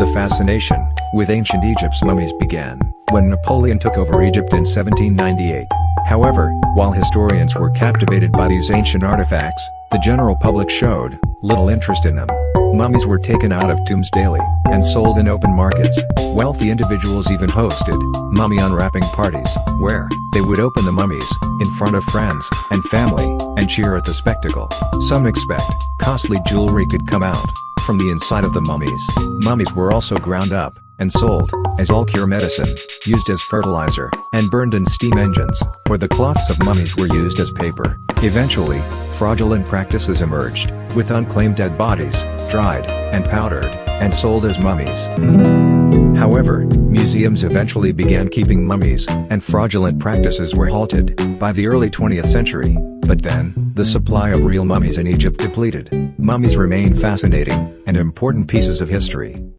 The fascination with ancient Egypt's mummies began when Napoleon took over Egypt in 1798. However, while historians were captivated by these ancient artifacts, the general public showed little interest in them. Mummies were taken out of tombs daily and sold in open markets. Wealthy individuals even hosted mummy unwrapping parties, where they would open the mummies in front of friends and family and cheer at the spectacle. Some expect costly jewelry could come out from the inside of the mummies. Mummies were also ground up and sold as all-cure medicine, used as fertilizer, and burned in steam engines, where the cloths of mummies were used as paper. Eventually, fraudulent practices emerged, with unclaimed dead bodies, dried, and powdered, and sold as mummies. However, museums eventually began keeping mummies, and fraudulent practices were halted by the early 20th century, but then, the supply of real mummies in Egypt depleted. Mummies remain fascinating and important pieces of history.